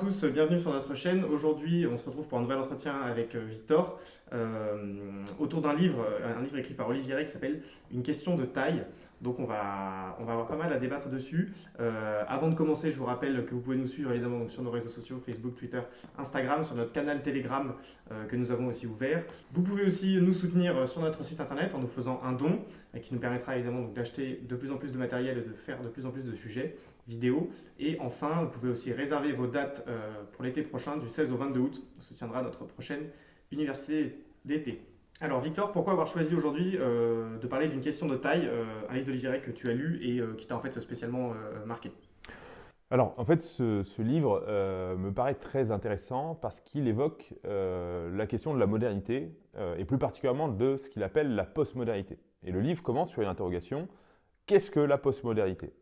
tous, bienvenue sur notre chaîne. Aujourd'hui, on se retrouve pour un nouvel entretien avec euh, Victor euh, autour d'un livre, un livre écrit par Olivier Rey qui s'appelle Une question de taille. Donc on va, on va avoir pas mal à débattre dessus. Euh, avant de commencer, je vous rappelle que vous pouvez nous suivre évidemment sur nos réseaux sociaux, Facebook, Twitter, Instagram, sur notre canal Telegram que nous avons aussi ouvert. Vous pouvez aussi nous soutenir sur notre site internet en nous faisant un don qui nous permettra évidemment d'acheter de plus en plus de matériel et de faire de plus en plus de sujets Et enfin, vous pouvez aussi réserver vos dates euh, pour l'été prochain, du 16 au 22 août. On se tiendra notre prochaine université d'été. Alors Victor, pourquoi avoir choisi aujourd'hui euh, de parler d'une question de taille, euh, un livre d'Olivier que tu as lu et qui t'a en fait spécialement marqué? Alors, en fait, ce, livre me paraît très intéressant parce qu'il évoque la question de la modernité et plus particulièrement de ce qu'il appelle la postmodernité. Et le livre commence sur une interrogation qu'est-ce que la postmodernité?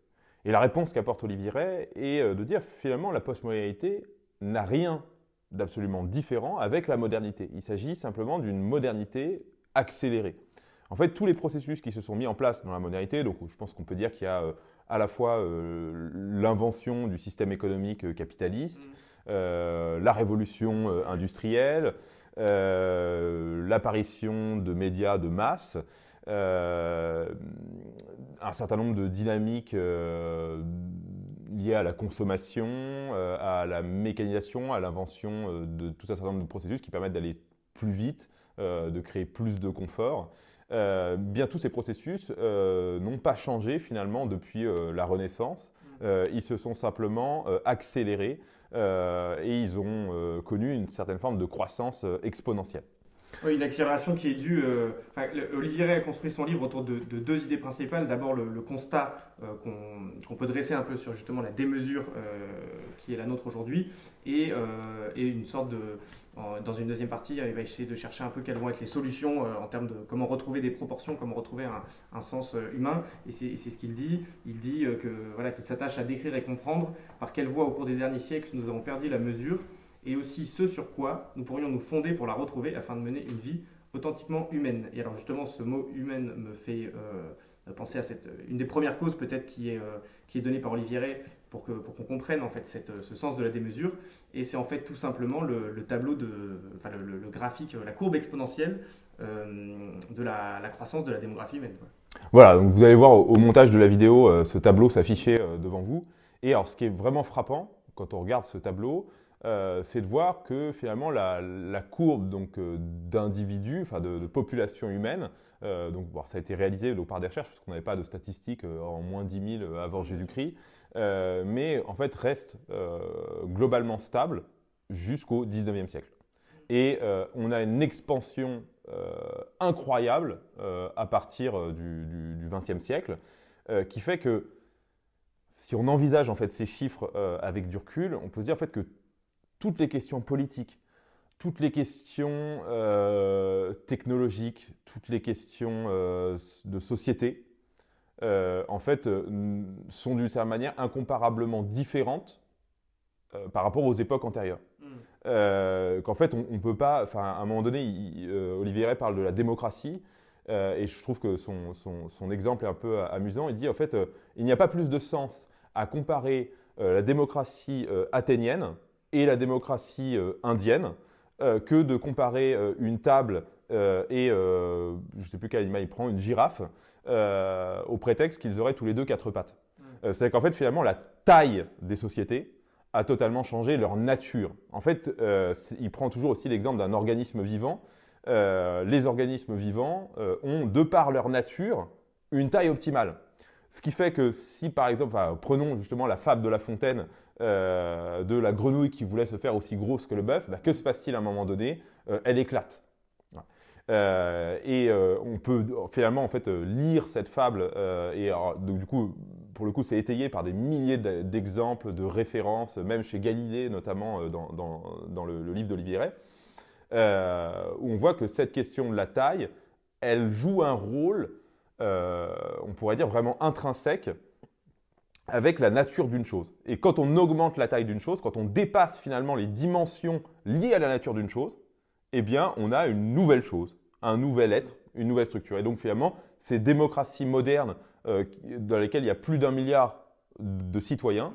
Et la réponse qu'apporte Olivier Ray est euh, de dire finalement la postmodernité n'a rien d'absolument différent avec la modernité. Il s'agit simplement d'une modernité accélérée. En fait, tous les processus qui se sont mis en place dans la modernité, donc je pense qu'on peut dire qu'il y a euh, à la fois euh, l'invention du système économique capitaliste, mmh. la révolution industrielle, l'apparition de médias de masse, un certain nombre de dynamiques euh, liées à la consommation, euh, à la mécanisation, à l'invention de tout un certain nombre de processus qui permettent d'aller plus vite, de créer plus de confort. bien tous ces processus n'ont pas changé finalement depuis la Renaissance. ils se sont simplement accélérés et ils ont connu une certaine forme de croissance exponentielle. Oui, une accélération qui est due. Euh, Olivier Ray a construit son livre autour de, deux idées principales. D'abord, le, constat euh, qu'on peut dresser un peu sur justement la démesure euh, qui est la nôtre aujourd'hui, et, une sorte de. dans une deuxième partie, il va essayer de chercher un peu quelles vont être les solutions en termes de comment retrouver des proportions, comment retrouver un, sens humain. Et c'est ce qu'il dit. Il dit que voilà qu'il s'attache à décrire et comprendre par quelle voie au cours des derniers siècles nous avons perdu la mesure et aussi ce sur quoi nous pourrions nous fonder pour la retrouver afin de mener une vie authentiquement humaine. Et alors justement, ce mot humaine me fait euh, penser à cette, une des premières causes peut-être qui est, euh, qui est donnée par Olivier Ray pour qu'on pour qu'on comprenne en fait cette, ce sens de la démesure. Et c'est en fait tout simplement le, tableau, de, enfin le, graphique, la courbe exponentielle euh, de la, la, croissance de la démographie humaine. Voilà, donc vous allez voir au, montage de la vidéo ce tableau s'afficher devant vous. Et alors ce qui est vraiment frappant quand on regarde ce tableau, euh, c'est de voir que finalement la, courbe euh, d'individus, enfin de, population humaine, euh, donc ça a été réalisé par des recherches parce qu'on n'avait pas de statistiques en moins 10 000 avant Jésus-Christ, mais en fait reste globalement stable jusqu'au 19e siècle. Et on a une expansion incroyable à partir du, du, 20e siècle qui fait que si on envisage en fait ces chiffres avec du recul, on peut se dire en fait que toutes les questions politiques, toutes les questions euh, technologiques, toutes les questions euh, de société, euh, en fait, sont d'une certaine manière incomparablement différentes par rapport aux époques antérieures. Hmm. Qu'en fait, on ne peut pas, enfin, à un moment donné, Olivier Ray parle de la démocratie, et je trouve que son, son, exemple est un peu amusant. Il dit, en fait, il n'y a pas plus de sens à comparer la démocratie athénienne, et la démocratie euh, indienne euh, que de comparer euh, une table et, je ne sais plus quel animal il prend, une girafe, au prétexte qu'ils auraient tous les deux quatre pattes. C'est-à-dire qu'en fait, finalement, la taille des sociétés a totalement changé leur nature. En fait, il prend toujours aussi l'exemple d'un organisme vivant. les organismes vivants ont, de par leur nature, une taille optimale. Ce qui fait que si, par exemple, prenons justement la fable de La Fontaine euh, de la grenouille qui voulait se faire aussi grosse que le bœuf, bah, que se passe-t-il à un moment donné? Euh, Elle éclate. Euh, et on peut finalement en fait lire cette fable et donc, du coup pour le coup c'est étayé par des milliers d'exemples de références même chez Galilée notamment dans, le, le, livre d'Olivier Ray où on voit que cette question de la taille elle joue un rôle on pourrait dire vraiment intrinsèque avec la nature d'une chose. Et quand on augmente la taille d'une chose, quand on dépasse finalement les dimensions liées à la nature d'une chose, eh bien, on a une nouvelle chose, un nouvel être, une nouvelle structure. Et donc, finalement, ces démocraties modernes euh, dans lesquelles il y a plus d'un milliard de citoyens,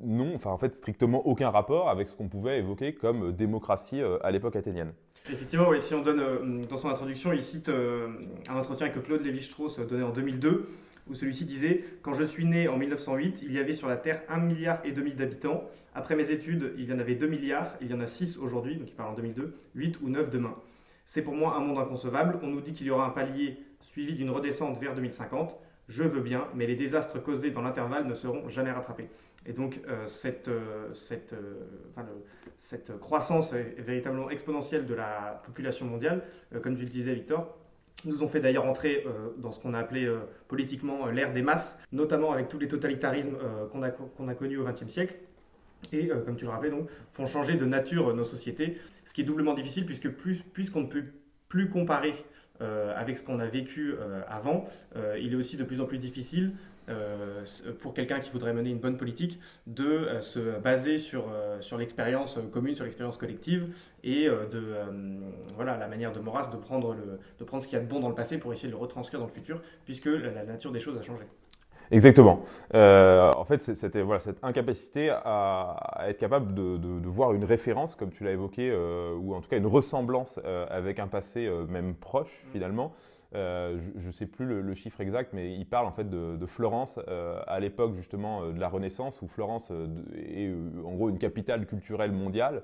n'ont enfin, en fait, strictement aucun rapport avec ce qu'on pouvait évoquer comme démocratie à l'époque athénienne. Effectivement, si on donne dans son introduction, il cite un entretien que Claude Lévi-Strauss donnait en 2002 où celui-ci disait Quand je suis né en 1908, il y avait sur la Terre 1 milliard et demi d'habitants. Après mes études, il y en avait 2 milliards, il y en a 6 aujourd'hui, donc il parle en 2002, 8 ou 9 demain. C'est pour moi un monde inconcevable. On nous dit qu'il y aura un palier suivi d'une redescente vers 2050. Je veux bien, mais les désastres causés dans l'intervalle ne seront jamais rattrapés. Et donc euh, cette, euh, euh, cette, croissance véritablement exponentielle de la population mondiale, comme tu le disais Victor, nous ont fait d'ailleurs entrer dans ce qu'on a appelé politiquement l'ère des masses, notamment avec tous les totalitarismes qu'on a, qu'on connus au XXe siècle. Et comme tu le rappelais, donc, font changer de nature nos sociétés, ce qui est doublement difficile puisque puisqu'on ne peut plus comparer avec ce qu'on a vécu avant, il est aussi de plus en plus difficile euh, pour quelqu'un qui voudrait mener une bonne politique, de euh, se baser sur, euh, sur l'expérience commune, sur l'expérience collective et de voilà, la manière de Maurras de prendre, le, de prendre ce qu'il y a de bon dans le passé pour essayer de le retranscrire dans le futur, puisque la, nature des choses a changé. Exactement. en fait, c'était voilà, cette incapacité à, être capable de, de, voir une référence, comme tu l'as évoqué, ou en tout cas une ressemblance avec un passé même proche mm. finalement. Euh, je ne sais plus le, chiffre exact, mais il parle en fait de, Florence euh, à l'époque justement euh, de la Renaissance, où Florence est en gros une capitale culturelle mondiale.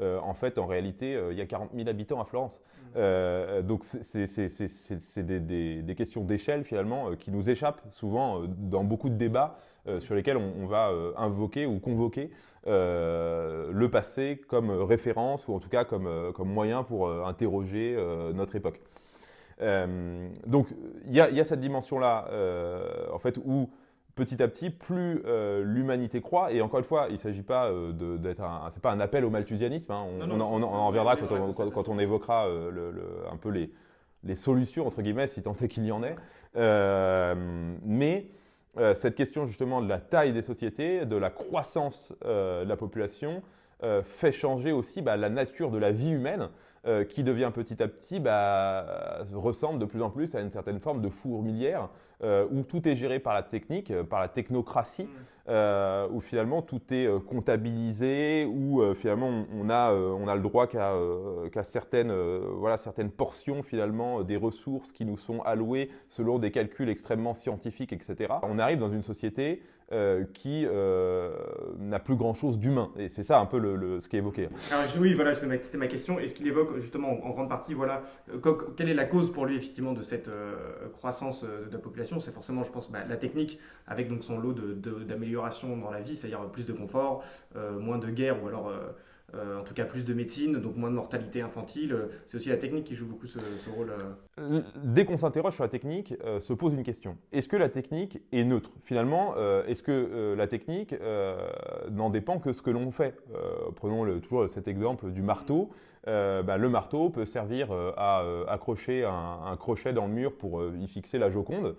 en fait, en réalité, il y a 40 000 habitants à Florence. Mmh. donc, c'est des, questions d'échelle finalement qui nous échappent souvent dans beaucoup de débats sur lesquels on, va invoquer ou convoquer le passé comme référence ou en tout cas comme, comme moyen pour interroger notre époque. Euh, donc il y, a cette dimension-là, euh, en fait, où petit à petit, plus euh, l'humanité croit, et encore une fois, il ne s'agit pas d'être un, c'est pas un appel au malthusianisme, hein. on, en reviendra quand on, évoquera un peu les, les, solutions, entre guillemets, si tant est qu'il y en ait. mais cette question justement de la taille des sociétés, de la croissance de la population, fait changer aussi bah, la nature de la vie humaine. Euh, qui devient petit à petit, bah, ressemble de plus en plus à une certaine forme de fourmilière euh, où tout est géré par la technique, euh, par la technocratie, mm. où finalement tout est comptabilisé, où finalement on a, on a le droit qu'à certaines, voilà, certaines portions finalement des ressources qui nous sont allouées selon des calculs extrêmement scientifiques, etc. On arrive dans une société qui n'a plus grand-chose d'humain. Et c'est ça un peu le, ce qui est évoqué. oui, voilà, c'était ma question. Est-ce qu'il évoque justement en grande partie, voilà, euh, quelle est la cause pour lui effectivement de cette euh, croissance euh, de la population? C'est forcément, je pense, bah, la technique avec donc son lot d'améliorations dans la vie, c'est-à-dire plus de confort, moins de guerre ou alors euh, en tout cas plus de médecine, donc moins de mortalité infantile. C'est aussi la technique qui joue beaucoup ce, rôle. Euh. Dès qu'on s'interroge sur la technique, euh, se pose une question. Est-ce que la technique est neutre? Finalement, est-ce que la technique n'en dépend que ce que l'on fait? Prenons toujours cet exemple du marteau. Bah, le marteau peut servir à accrocher un, crochet dans le mur pour y fixer la Joconde,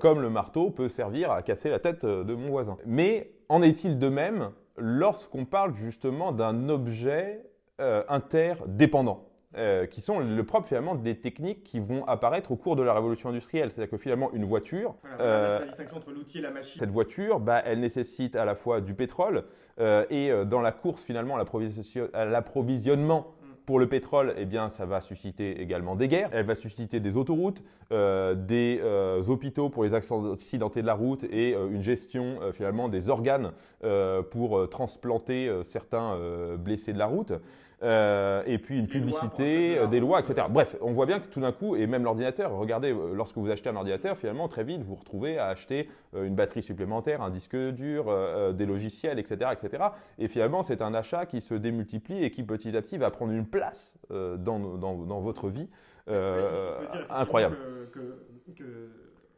comme le marteau peut servir à casser la tête de mon voisin. Mais en est-il de même lorsqu'on parle justement d'un objet euh, interdépendant. Euh, qui sont le propre finalement des techniques qui vont apparaître au cours de la révolution industrielle. C'est-à-dire que finalement une voiture, euh, la distinction entre l'outil et la machine. Cette voiture, bah, elle nécessite à la fois du pétrole et dans la course finalement à l'approvisionnement pour le pétrole, eh bien, ça va susciter également des guerres. Elle va susciter des autoroutes, euh, des euh, hôpitaux pour les accidentés de la route et euh, une gestion finalement des organes pour transplanter certains blessés de la route. Euh, et puis une publicité, euh, des lois, etc. Bref, on voit bien que tout d'un coup, et même l'ordinateur, regardez, euh, lorsque vous achetez un ordinateur, finalement, très vite, vous vous retrouvez à acheter une batterie supplémentaire, un disque dur, des logiciels, etc., etc. Et finalement, c'est un achat qui se démultiplie et qui petit à petit va prendre une place dans, dans, votre vie incroyable. Que, que,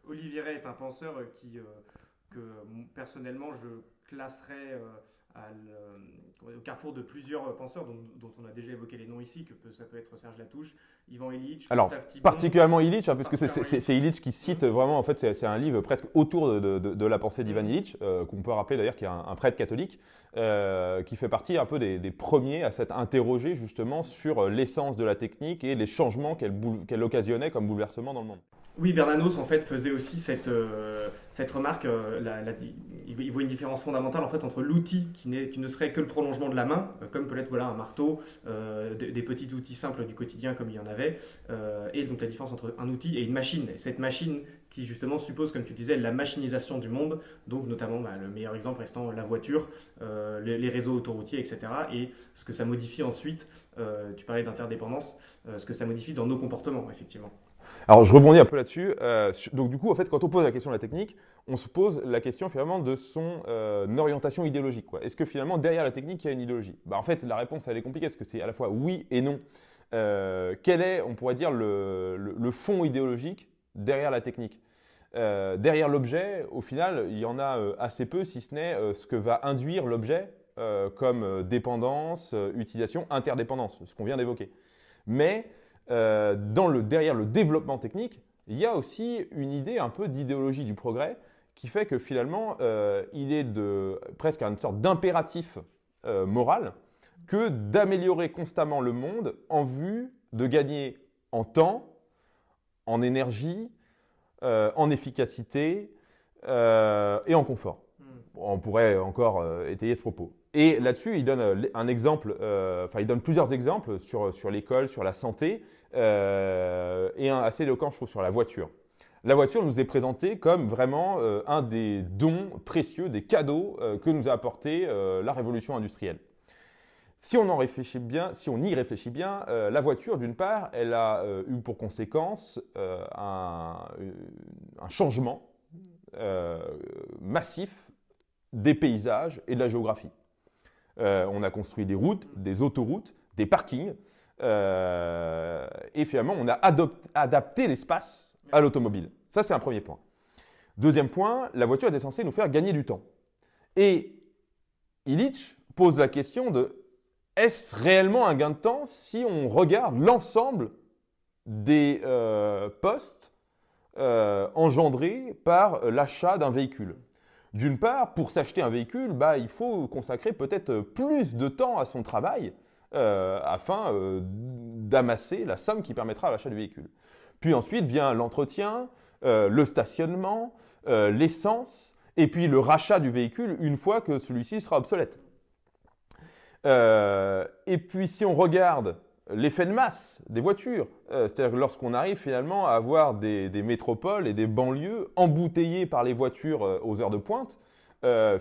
Olivier Ray est un penseur qui, que personnellement, je classerais au carrefour de plusieurs penseurs dont, on a déjà évoqué les noms ici, que ça peut être Serge Latouche, Ivan Illich, Alors, particulièrement Illich, hein, puisque c'est Illich qui cite vraiment, en fait, c'est un livre presque autour de, la pensée d'Ivan Illich, euh, qu'on peut rappeler d'ailleurs qui est un, prêtre catholique, euh, qui fait partie un peu des, premiers à s'être interrogé justement sur l'essence de la technique et les changements qu'elle occasionnait comme bouleversement dans le monde. Oui, Bernanos en fait faisait aussi cette, euh, cette remarque, la, il voit une différence fondamentale en fait entre l'outil qui, ne serait que le prolongement de la main, comme peut être voilà, un marteau, des, des, petits outils simples du quotidien comme il y en avait, et donc la différence entre un outil et une machine. Et cette machine qui justement suppose, comme tu disais, la machinisation du monde, donc notamment bah, le meilleur exemple restant la voiture, euh, les, réseaux autoroutiers, etc. Et ce que ça modifie ensuite, euh, tu parlais d'interdépendance, euh, ce que ça modifie dans nos comportements, effectivement. Alors je rebondis un peu là-dessus. donc du coup, en fait, quand on pose la question de la technique, on se pose la question finalement de son orientation idéologique. Est-ce que finalement derrière la technique il y a une idéologie? Bah, En fait, la réponse elle est compliquée parce que c'est à la fois oui et non. quel est, on pourrait dire, le fond idéologique derrière la technique? Euh, derrière l'objet, au final, il y en a euh, assez peu, si ce n'est euh, ce que va induire l'objet comme dépendance, utilisation, interdépendance, ce qu'on vient d'évoquer. Mais dans le, derrière le développement technique, il y a aussi une idée un peu d'idéologie du progrès qui fait que finalement, il est de, presque une sorte d'impératif moral que d'améliorer constamment le monde en vue de gagner en temps, en énergie, euh, en efficacité euh, et en confort. Hmm. On pourrait encore euh, étayer ce propos. Et là-dessus, il donne un exemple, enfin, il donne plusieurs exemples sur, sur l'école, sur la santé, et un assez éloquent, je trouve, sur la voiture. La voiture nous est présentée comme vraiment un des dons précieux, des cadeaux que nous a apporté la révolution industrielle. Si on en réfléchit bien, si on y réfléchit bien, euh, la voiture, d'une part, elle a euh, eu pour conséquence euh, un, changement massif des paysages et de la géographie. On a construit des routes, des autoroutes, des parkings, et finalement, on a adapté l'espace à l'automobile. Ça, c'est un premier point. Deuxième point, la voiture était censée nous faire gagner du temps. Et Illich pose la question de est-ce réellement un gain de temps si on regarde l'ensemble des euh, postes euh, engendrés par l'achat d'un véhicule? D'une part, pour s'acheter un véhicule, bah, il faut consacrer peut-être plus de temps à son travail euh, afin d'amasser la somme qui permettra l'achat du véhicule. Puis ensuite vient l'entretien, le stationnement, l'essence, et puis le rachat du véhicule une fois que celui-ci sera obsolète. Euh, et puis si on regarde l'effet de masse des voitures, euh, c'est-à-dire lorsqu'on arrive finalement à avoir des, métropoles et des banlieues embouteillées par les voitures euh, aux heures de pointe,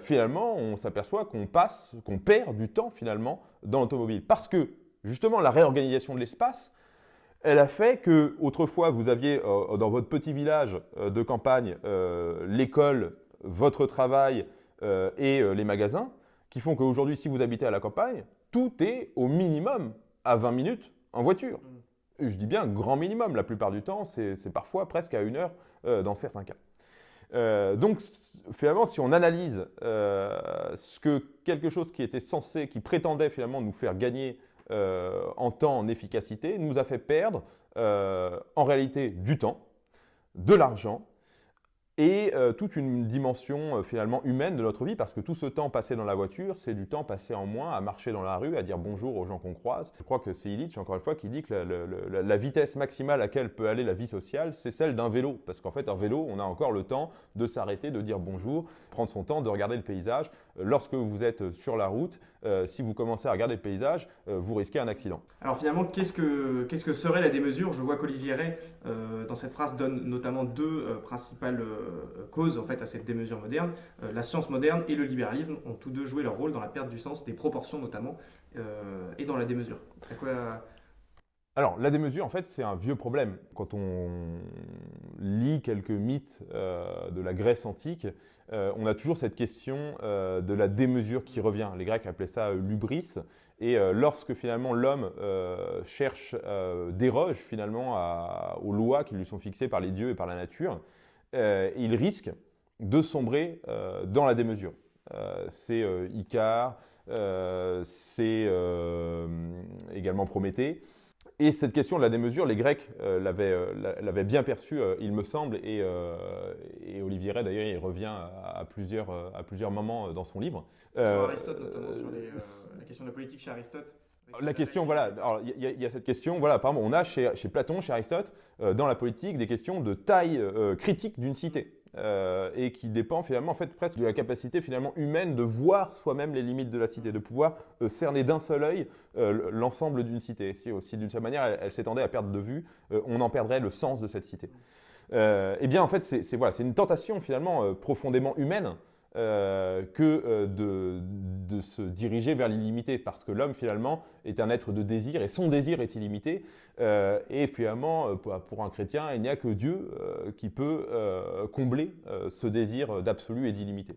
finalement on s'aperçoit qu'on passe, qu'on perd du temps finalement dans l'automobile. Parce que justement la réorganisation de l'espace, elle a fait que autrefois vous aviez dans votre petit village de campagne l'école, votre travail et les magasins qui font qu'aujourd'hui, si vous habitez à la campagne, tout est au minimum à 20 minutes en voiture. Mm. Je dis bien grand minimum, la plupart du temps, c'est parfois presque à une heure euh, dans certains cas. Euh, donc finalement, si on analyse euh, ce que quelque chose qui était censé, qui prétendait finalement nous faire gagner en temps, en efficacité, nous a fait perdre en réalité du temps, de l'argent et euh, toute une dimension euh, finalement humaine de notre vie, parce que tout ce temps passé dans la voiture, c'est du temps passé en moins à marcher dans la rue, à dire bonjour aux gens qu'on croise. Je crois que c'est Illich, encore une fois, qui dit que la, vitesse maximale à laquelle peut aller la vie sociale, c'est celle d'un vélo, parce qu'en fait, un vélo, on a encore le temps de s'arrêter, de dire bonjour, prendre son temps, de regarder le paysage. Lorsque vous êtes sur la route, euh, si vous commencez à regarder le paysage, vous risquez un accident. Alors finalement, qu'est-ce que, serait la démesure Je vois qu'Olivier Ray, dans cette phrase, donne notamment deux principales euh, cause en fait à cette démesure moderne. Euh, la science moderne et le libéralisme ont tous deux joué leur rôle dans la perte du sens, des proportions notamment, euh, et dans la démesure. Alors, la démesure, en fait, c'est un vieux problème. Quand on lit quelques mythes de la Grèce antique, on a toujours cette question de la démesure qui revient. Les Grecs appelaient ça l'ubris. Et lorsque finalement l'homme cherche, déroge finalement aux lois qui lui sont fixées par les dieux et par la nature, euh, il risque de sombrer euh, dans la démesure. Euh, c'est Icare, c'est également Prométhée. Et cette question de la démesure, les Grecs l'avaient bien perçue, il me semble, et, Olivier Ray, d'ailleurs, il revient à, plusieurs, à plusieurs moments dans son livre. Sur Aristote, notamment, sur la question de la politique chez Aristote la question, voilà, il y, a cette question, voilà, on a chez, Platon, chez Aristote, euh, dans la politique, des questions de taille euh, critique d'une cité. Et qui dépend finalement en fait presque de la capacité finalement humaine de voir soi-même les limites de la cité, de pouvoir cerner d'un seul œil l'ensemble d'une cité. Si d'une certaine manière elle, s'étendait à perdre de vue, on en perdrait le sens de cette cité. eh bien en fait c'est voilà, une tentation finalement profondément humaine euh, que euh, de, se diriger vers l'illimité, parce que l'homme finalement est un être de désir et son désir est illimité. Euh, et finalement, pour un chrétien, il n'y a que Dieu qui peut combler ce désir d'absolu et d'illimité.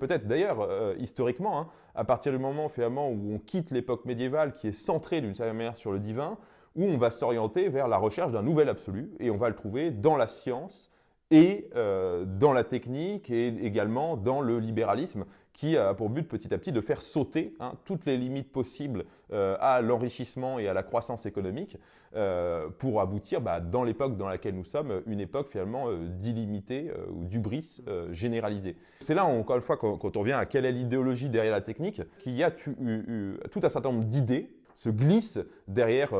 Peut-être d'ailleurs, historiquement, hein, à partir du moment finalement où on quitte l'époque médiévale qui est centrée d'une certaine manière sur le divin, où on va s'orienter vers la recherche d'un nouvel absolu, et on va le trouver dans la science, et euh, dans la technique et également dans le libéralisme qui a pour but petit à petit de faire sauter hein, toutes les limites possibles euh, à l'enrichissement et à la croissance économique euh, pour aboutir bah, dans l'époque dans laquelle nous sommes, une époque finalement d'illimité ou d'ubris généralisée. C'est là encore une fois quand, on vient à quelle est l'idéologie derrière la technique, qu'il y a tout un certain nombre d'idées se glissent derrière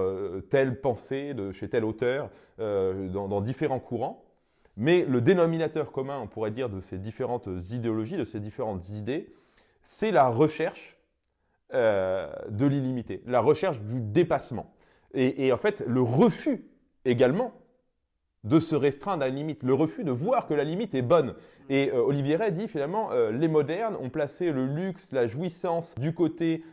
telle pensée de chez tel auteur dans différents courants mais le dénominateur commun, on pourrait dire, de ces différentes idéologies, de ces différentes idées, c'est la recherche euh, de l'illimité, la recherche du dépassement. Et, en fait, le refus également de se restreindre à la limite, le refus de voir que la limite est bonne. Et euh, Olivier Ray dit finalement, euh, les modernes ont placé le luxe, la jouissance du côté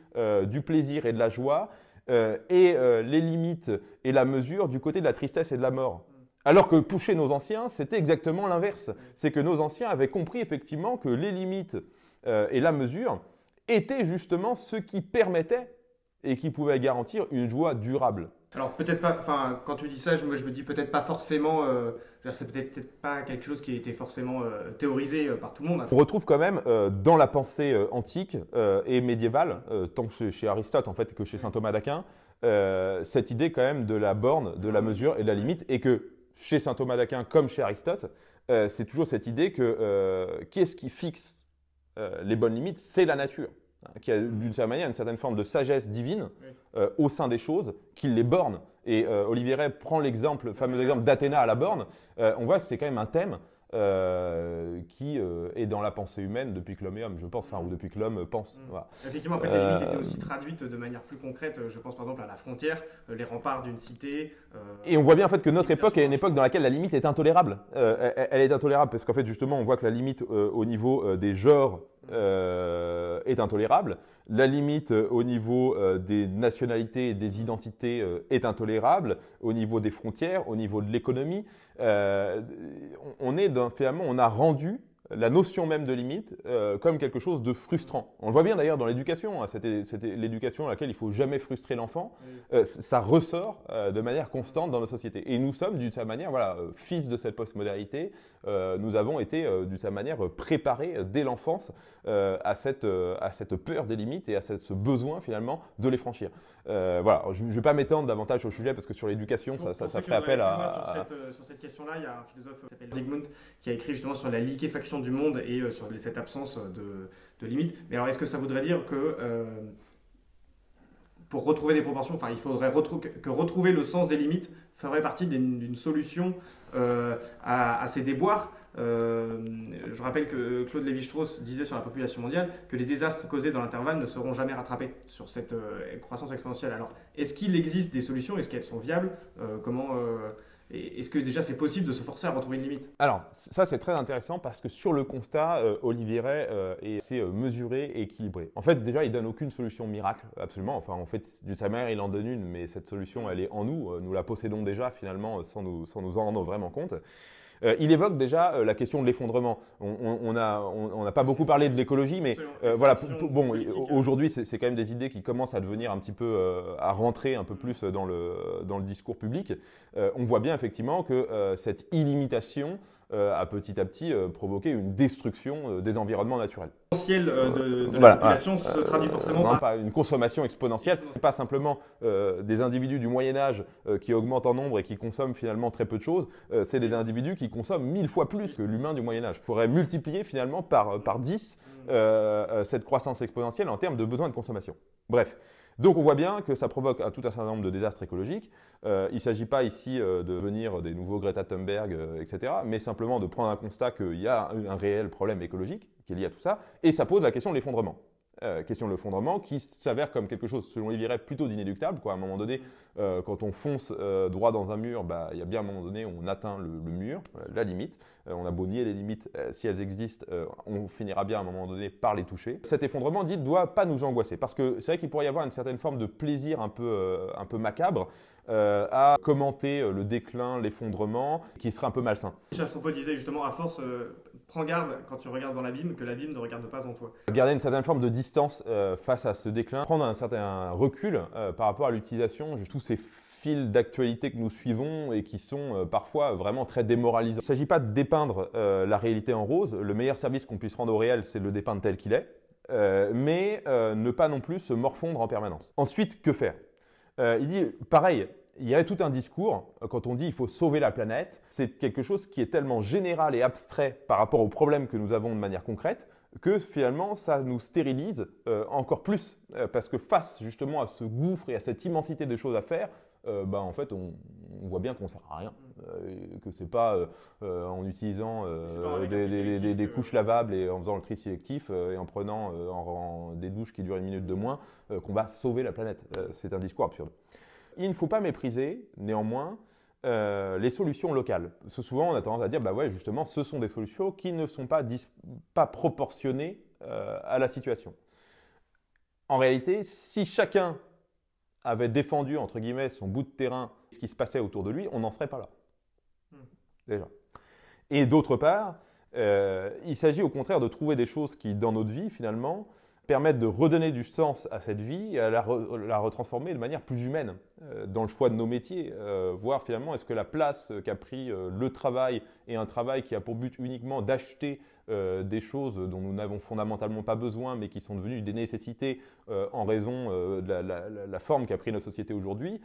du plaisir et de la joie, et les limites et la mesure du côté de la tristesse et de la mort. Alors que chez nos anciens, c'était exactement l'inverse. C'est que nos anciens avaient compris effectivement que les limites euh, et la mesure étaient justement ce qui permettait et qui pouvait garantir une joie durable. Alors peut-être pas, enfin quand tu dis ça, je me dis peut-être pas forcément, euh, c'est peut-être pas quelque chose qui a été forcément euh, théorisé par tout le monde. On retrouve quand même dans la pensée antique et médiévale, tant chez, Aristote en fait que chez saint Thomas d'Aquin, cette idée quand même de la borne, de la mesure et de la limite, et que chez saint Thomas d'Aquin comme chez Aristote, euh, c'est toujours cette idée que euh, qui est-ce qui fixe euh, les bonnes limites? C'est la nature, hein, qui a d'une certaine manière une certaine forme de sagesse divine au sein des choses, qui les borne. Et Olivier Ray prend l'exemple, le fameux exemple d'Athéna à la borne. on voit que c'est quand même un thème euh, qui euh, est dans la pensée humaine depuis que l'homme est homme, je pense, enfin, ou depuis que l'homme pense. Mm. Effectivement, après, ces limites étaient aussi traduites de manière plus concrète, je pense par exemple à la frontière, euh, les remparts d'une cité. Et on voit bien en fait que notre époque est une époque dans laquelle la limite est intolérable. elle est intolérable parce qu'en fait, justement, on voit que la limite au niveau des genres est intolérable. La limite au niveau des nationalités et des identités est intolérable. Au niveau des frontières, au niveau de l'économie, on est dans, finalement, on a rendu la notion même de limite euh, comme quelque chose de frustrant. On le voit bien d'ailleurs dans l'éducation, hein, c'était l'éducation à laquelle il faut jamais frustrer l'enfant, euh, ça ressort euh, de manière constante dans nos sociétés. Et nous sommes d'une certaine manière, voilà, fils de cette postmodernité, nous avons été d'une certaine manière préparés dès l'enfance à, cette, à cette peur des limites et à ce besoin finalement de les franchir. voilà, je ne vais pas m'étendre davantage sur le sujet parce que sur l'éducation, ça, ça, ferait appel à... Sur cette, cette question-là, il y a un philosophe qui s'appelle Zygmunt qui a écrit justement sur la liquéfaction du monde et euh, sur cette absence de, de limites. Mais alors, est-ce que ça voudrait dire que euh, pour retrouver des proportions, enfin, il faudrait que retrouver le sens des limites ferait partie d'une solution euh, à, ces déboires? Je rappelle que Claude Lévi-Strauss disait sur la population mondiale que les désastres causés dans l'intervalle ne seront jamais rattrapés sur cette croissance exponentielle. Alors, est-ce qu'il existe des solutions? Est-ce qu'elles sont viables? Comment est-ce que déjà c'est possible de se forcer à retrouver une limite? Alors, ça c'est très intéressant parce que sur le constat, euh, Olivier Ray euh, est assez euh, mesuré et équilibré. En fait, déjà, il donne aucune solution miracle, absolument. Enfin, en fait, d'une sa manière, il en donne une, mais cette solution, elle est en nous. Nous la possédons déjà finalement sans nous, sans nous en rendre vraiment compte. Euh, il évoque déjà euh, la question de l'effondrement. On n'a on, pas beaucoup parlé de l'écologie, mais euh, voilà. Bon, aujourd'hui, c'est quand même des idées qui commencent à devenir un petit peu, à rentrer un peu plus dans le, dans le discours public. on voit bien effectivement que cette illimitation a petit à petit provoqué une destruction des environnements naturels de, de la population se traduit forcément par... pas une consommation exponentielle. Ce pas simplement des individus du Moyen Âge qui augmentent en nombre et qui consomment finalement très peu de choses, c'est des individus qui consomment mille fois plus que l'humain du Moyen Âge. Il faudrait multiplier finalement par, par 10 cette croissance exponentielle en termes de besoins de consommation. Bref, Donc on voit bien que ça provoque un, tout un certain nombre de désastres écologiques. Euh, il ne s'agit pas ici euh, de devenir des nouveaux Greta Thunberg, euh, etc., mais simplement de prendre un constat qu'il y a un, réel problème écologique qui est lié à tout ça, et ça pose la question de l'effondrement. Euh, question de l'effondrement, qui s'avère comme quelque chose, selon Liviret, plutôt d'inéluctable. À un moment donné, euh, quand on fonce euh, droit dans un mur, bah, il y a bien un moment donné où on atteint le, mur, la limite. on a beau nier les limites, si elles existent, on finira bien à un moment donné par les toucher. Cet effondrement, dit, ne doit pas nous angoisser, parce que c'est vrai qu'il pourrait y avoir une certaine forme de plaisir un peu, macabre à commenter le déclin, l'effondrement, qui serait un peu malsain. Chassopot disait justement, à force, prends garde quand tu regardes dans l'abîme, que l'abîme ne regarde pas en toi. Garder une certaine forme de distance euh, face à ce déclin, prendre un certain recul euh, par rapport à l'utilisation de tous ces fils d'actualité que nous suivons et qui sont euh, parfois vraiment très démoralisants. Il ne s'agit pas de dépeindre la réalité en rose. Le meilleur service qu'on puisse rendre au réel, c'est de le dépeindre tel qu'il est. mais ne pas non plus se morfondre en permanence. Ensuite, que faire? Il dit, pareil, il y avait tout un discours, quand on dit il faut sauver la planète, c'est quelque chose qui est tellement général et abstrait par rapport aux problèmes que nous avons de manière concrète, que finalement ça nous stérilise euh, encore plus, euh, parce que face justement à ce gouffre et à cette immensité de choses à faire, euh, bah, en fait on, on voit bien qu'on sert à rien, que c'est pas en utilisant des, des, des, couches lavables et en faisant le tri sélectif et en prenant en, des douches qui durent une minute de moins qu'on va sauver la planète. c'est un discours absurde. Il ne faut pas mépriser, néanmoins, euh, les solutions locales. Parce que souvent, on a tendance à dire, bah ouais, justement, ce sont des solutions qui ne sont pas, pas proportionnées euh, à la situation. En réalité, si chacun avait défendu, entre guillemets, son bout de terrain, ce qui se passait autour de lui, on n'en serait pas là. Hmm. Déjà. Et d'autre part, euh, il s'agit au contraire de trouver des choses qui, dans notre vie, finalement, permettent de redonner du sens à cette vie et à la, retransformer de manière plus humaine dans le choix de nos métiers, euh, voir finalement est-ce que la place qu'a pris euh, le travail et un travail qui a pour but uniquement d'acheter des choses dont nous n'avons fondamentalement pas besoin mais qui sont devenues des nécessités en raison de la, forme qu'a pris notre société aujourd'hui,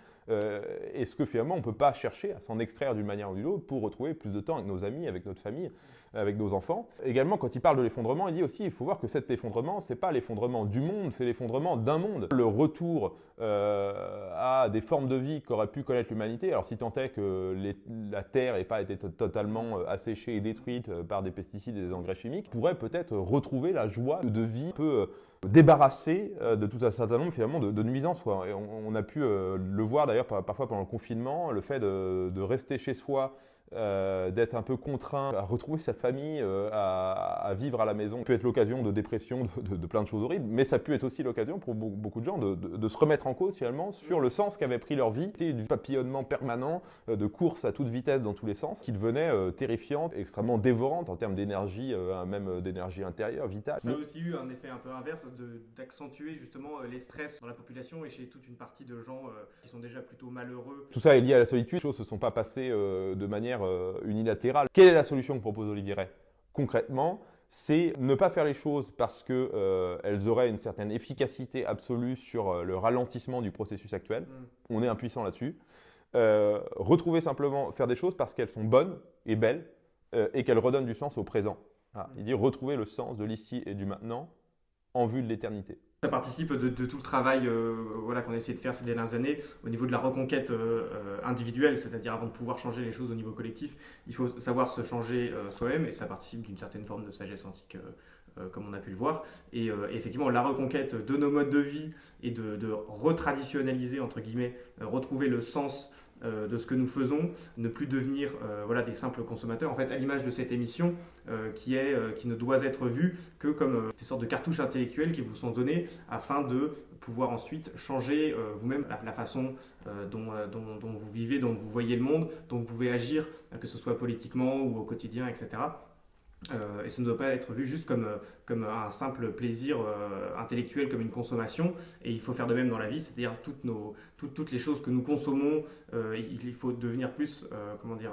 est-ce que finalement on ne peut pas chercher à s'en extraire d'une manière ou d'une autre pour retrouver plus de temps avec nos amis, avec notre famille, avec nos enfants? Également, quand il parle de l'effondrement, il dit aussi il faut voir que cet effondrement, c'est pas l'effondrement du monde, c'est l'effondrement d'un monde. Le retour euh, à des formes de vie qu'aurait pu connaître l'humanité. Alors si tant est que la Terre n'ait pas été totalement euh, asséchée et détruite euh, par des pesticides et des engrais chimiques, pourrait peut-être retrouver la joie de vie peu débarrassée de tout un certain nombre finalement de, nuisances. On, a pu le voir d'ailleurs parfois pendant le confinement, le fait de rester chez soi euh, d'être un peu contraint à retrouver sa famille, euh, à, vivre à la maison. Ça peut être l'occasion de dépression, de, plein de choses horribles, mais ça peut être aussi l'occasion pour beaucoup de gens de, se remettre en cause finalement sur le sens qu'avait pris leur vie, du papillonnement permanent, euh, de course à toute vitesse dans tous les sens, qui devenait terrifiante, extrêmement dévorante en termes d'énergie, même d'énergie intérieure, vitale. Ça a aussi eu un effet un peu inverse d'accentuer justement les stress dans la population et chez toute une partie de gens qui sont déjà plutôt malheureux. Tout ça est lié à la solitude, les choses ne se sont pas passées de manière euh, unilatérale. Quelle est la solution que propose Olivier Ray Concrètement, c'est ne pas faire les choses parce qu'elles euh, auraient une certaine efficacité absolue sur euh, le ralentissement du processus actuel. Mm. On est impuissant là-dessus. retrouver simplement, faire des choses parce qu'elles sont bonnes et belles et qu'elles redonnent du sens au présent. Mm. Il dit retrouver le sens de l'ici et du maintenant en vue de l'éternité. Ça participe de, tout le travail euh, voilà, qu'on a essayé de faire ces dernières années au niveau de la reconquête euh, euh, individuelle, c'est-à-dire avant de pouvoir changer les choses au niveau collectif, il faut savoir se changer soi-même et ça participe d'une certaine forme de sagesse antique comme on a pu le voir. Et effectivement, la reconquête de nos modes de vie et de, de retraditionnaliser, entre guillemets, retrouver le sens euh, de ce que nous faisons, ne plus devenir euh, voilà, des simples consommateurs. En fait, à l'image de cette émission, euh, qui, est, qui ne doit être vue que comme des sortes de cartouches intellectuelles qui vous sont données afin de pouvoir ensuite changer vous-même la, façon dont, vous vivez, dont vous voyez le monde, dont vous pouvez agir, que ce soit politiquement ou au quotidien, etc. Et ça ne doit pas être vu juste comme, comme un simple plaisir euh, intellectuel, comme une consommation. Et il faut faire de même dans la vie, c'est-à-dire toutes nos, toutes les choses que nous consommons, il, faut devenir plus, comment dire,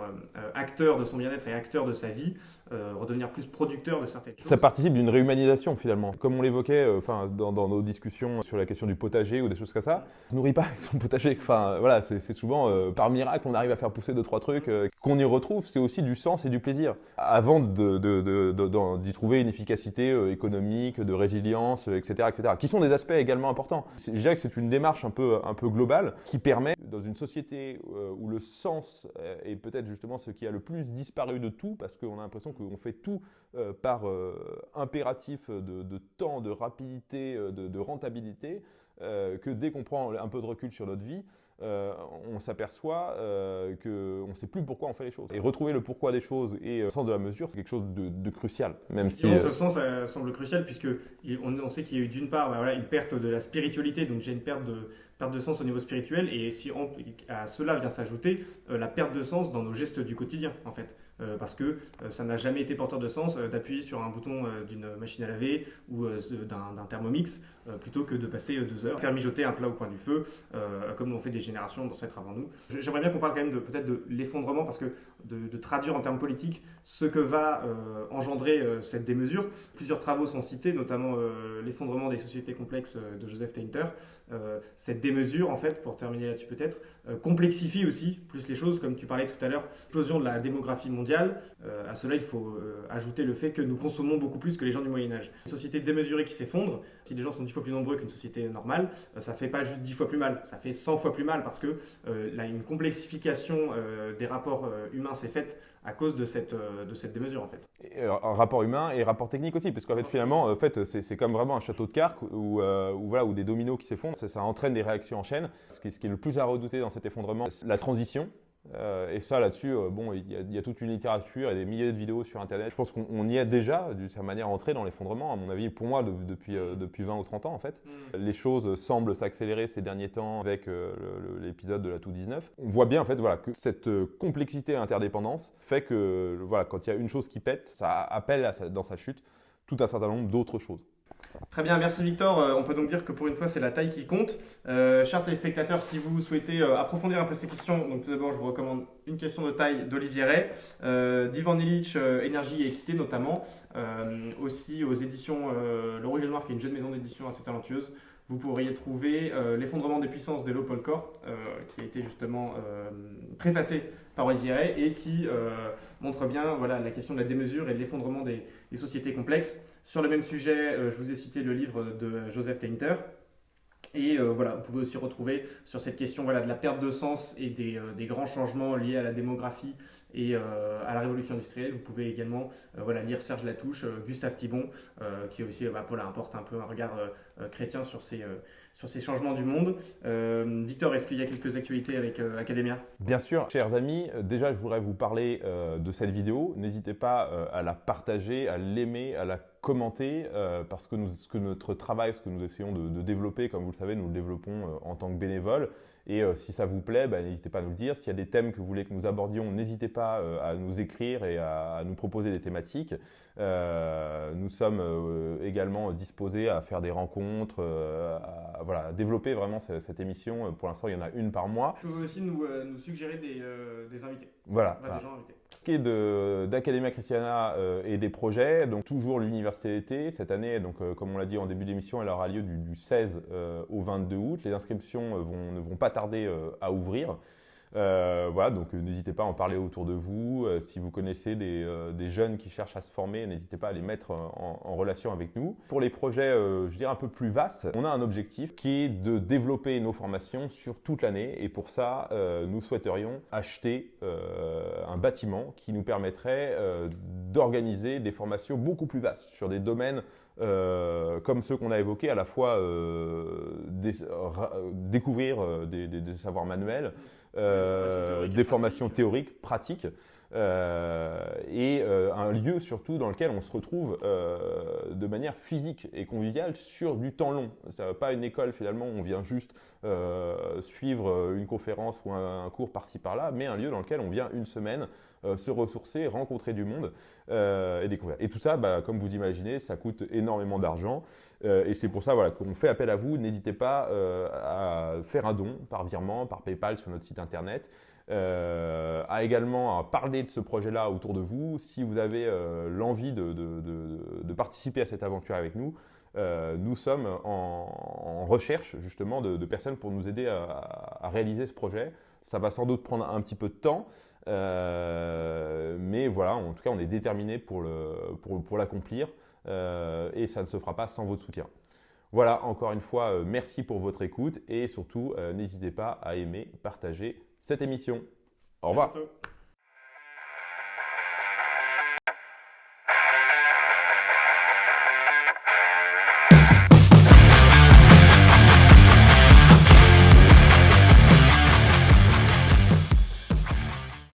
acteur de son bien-être et acteur de sa vie, redevenir plus producteur de certaines choses. Ça participe d'une réhumanisation finalement. Comme on l'évoquait enfin, dans, nos discussions sur la question du potager ou des choses comme ça, on ne nourrit pas avec son potager. Enfin, voilà, c'est souvent par miracle on arrive à faire pousser deux, trois trucs qu'on y retrouve. C'est aussi du sens et du plaisir. Avant d'y trouver une efficacité économique, de résilience, etc., etc., qui sont des aspects également importants. Je dirais que c'est une démarche un peu, un peu globale qui permet, dans une société euh, où le sens est peut-être justement ce qui a le plus disparu de tout, parce qu'on a l'impression qu'on fait tout euh, par euh, impératif de, temps, de rapidité, de, de rentabilité, que dès qu'on prend un peu de recul sur notre vie, euh, on s'aperçoit euh, qu'on ne sait plus pourquoi on fait les choses. Et retrouver le pourquoi des choses et le sens de la mesure, c'est quelque chose de, crucial. Même si, ce sens semble crucial puisque on, sait qu'il y a eu d'une part bah, voilà, une perte de la spiritualité, donc j'ai une perte de, perte de sens au niveau spirituel, et si à cela vient s'ajouter la perte de sens dans nos gestes du quotidien, en fait. Euh, parce que euh, ça n'a jamais été porteur de sens euh, d'appuyer sur un bouton d'une machine à laver ou d'un thermomix plutôt que de passer deux heures, faire mijoter un plat au coin du feu, comme l'ont fait des générations d'ancêtres avant nous. J'aimerais bien qu'on parle quand même de peut-être de l'effondrement, parce que de, traduire en termes politiques ce que va engendrer cette démesure. Plusieurs travaux sont cités, notamment l'effondrement des sociétés complexes de Joseph Tainter. cette démesure, en fait, pour terminer là-dessus peut-être, complexifie aussi plus les choses, comme tu parlais tout à l'heure, explosion de la démographie mondiale euh, à cela, il faut euh, ajouter le fait que nous consommons beaucoup plus que les gens du Moyen Âge. Une société démesurée qui s'effondre, si les gens sont dix fois plus nombreux qu'une société normale, euh, ça fait pas juste dix fois plus mal, ça fait 100 fois plus mal parce que là, une complexification des rapports humains s'est faite à cause de cette, de cette démesure en fait. Et, rapport humain et rapport technique aussi, parce qu'en fait finalement, en fait, c'est comme vraiment un château de cartes où, voilà, où des dominos qui s'effondrent, ça, ça, entraîne des réactions en chaîne. Ce qui, ce qui est le plus à redouter dans cet effondrement, c'est la transition euh, et ça, là-dessus, euh, bon, il y, a, toute une littérature et des milliers de vidéos sur Internet. Je pense qu'on y est déjà, d'une certaine manière, entré dans l'effondrement, à mon avis, pour moi, depuis, euh, depuis 20 ou 30 ans, en fait. Mm. Les choses semblent s'accélérer ces derniers temps avec l'épisode de la tout 19. On voit bien, en fait, voilà, que cette complexité et interdépendance fait que, voilà, quand il y a une chose qui pète, ça appelle dans sa chute tout un certain nombre d'autres choses. Très bien, merci Victor. Euh, on peut donc dire que pour une fois, c'est la taille qui compte. Euh, chers téléspectateurs, si vous souhaitez euh, approfondir un peu ces questions, donc tout d'abord, je vous recommande une question de taille d'Olivier Ray, d'Ivan Illich, Énergie et Équité notamment, aussi aux éditions Le Rouge et Noir, qui est une jeune maison d'édition assez talentueuse. Vous pourriez trouver L'effondrement des puissances de Polkor, qui a été justement préfacé par Olivier Ray et qui montre bien voilà, la question de la démesure et de l'effondrement des sociétés complexes. Sur le même sujet, euh, je vous ai cité le livre de Joseph Tainter. Et euh, voilà, vous pouvez aussi retrouver sur cette question voilà, de la perte de sens et des, euh, grands changements liés à la démographie et à la révolution industrielle. Vous pouvez également voilà, lire Serge Latouche, Gustave Thibon, qui aussi bah, voilà, apporte un peu un regard chrétien sur ces, sur ces changements du monde. Victor, est-ce qu'il y a quelques actualités avec Academia? Bien sûr, chers amis. Déjà, je voudrais vous parler de cette vidéo. N'hésitez pas à la partager, à l'aimer, à la commenter, parce que, nous, ce que notre travail, ce que nous essayons de, développer, comme vous le savez, nous le développons en tant que bénévole. Et si ça vous plaît, bah, n'hésitez pas à nous le dire. S'il y a des thèmes que vous voulez que nous abordions, n'hésitez pas à nous écrire et à, nous proposer des thématiques. nous sommes également disposés à faire des rencontres, à, voilà, développer vraiment cette, émission. Pour l'instant, il y en a une par mois. Vous pouvez aussi nous, euh, suggérer des, euh, des, invités. Voilà. Ce qui est d'Academia Christiana euh, et des projets, donc toujours l'université d'été. Cette année, donc, comme on l'a dit en début d'émission, elle aura lieu du, 16 au 22 août. Les inscriptions ne vont pas tarder à ouvrir. Euh, voilà, donc euh, n'hésitez pas à en parler autour de vous. Euh, si vous connaissez des, jeunes qui cherchent à se former, n'hésitez pas à les mettre en, relation avec nous. Pour les projets, je dirais un peu plus vastes, on a un objectif qui est de développer nos formations sur toute l'année. Et pour ça, nous souhaiterions acheter un bâtiment qui nous permettrait d'organiser des formations beaucoup plus vastes sur des domaines comme ceux qu'on a évoqués, à la fois découvrir des, savoirs manuels, euh, des formations théoriques, pratiques, et un lieu surtout dans lequel on se retrouve de manière physique et conviviale sur du temps long. Ça pas une école finalement où on vient juste suivre une conférence ou un, cours par-ci par-là, mais un lieu dans lequel on vient une semaine se ressourcer, rencontrer du monde et découvrir. Et tout ça, bah, comme vous imaginez, ça coûte énormément d'argent. et c'est pour ça voilà, qu'on fait appel à vous. N'hésitez pas à faire un don par virement, par PayPal sur notre site internet. Euh, à également parler de ce projet-là autour de vous. Si vous avez euh, l'envie de, participer à cette aventure avec nous, euh, nous sommes en, recherche justement de, personnes pour nous aider à, réaliser ce projet. Ça va sans doute prendre un petit peu de temps, mais voilà, en tout cas, on est déterminé pour l'accomplir et ça ne se fera pas sans votre soutien. Voilà, encore une fois, merci pour votre écoute et surtout, n'hésitez pas à aimer, partager cette émission. Au revoir.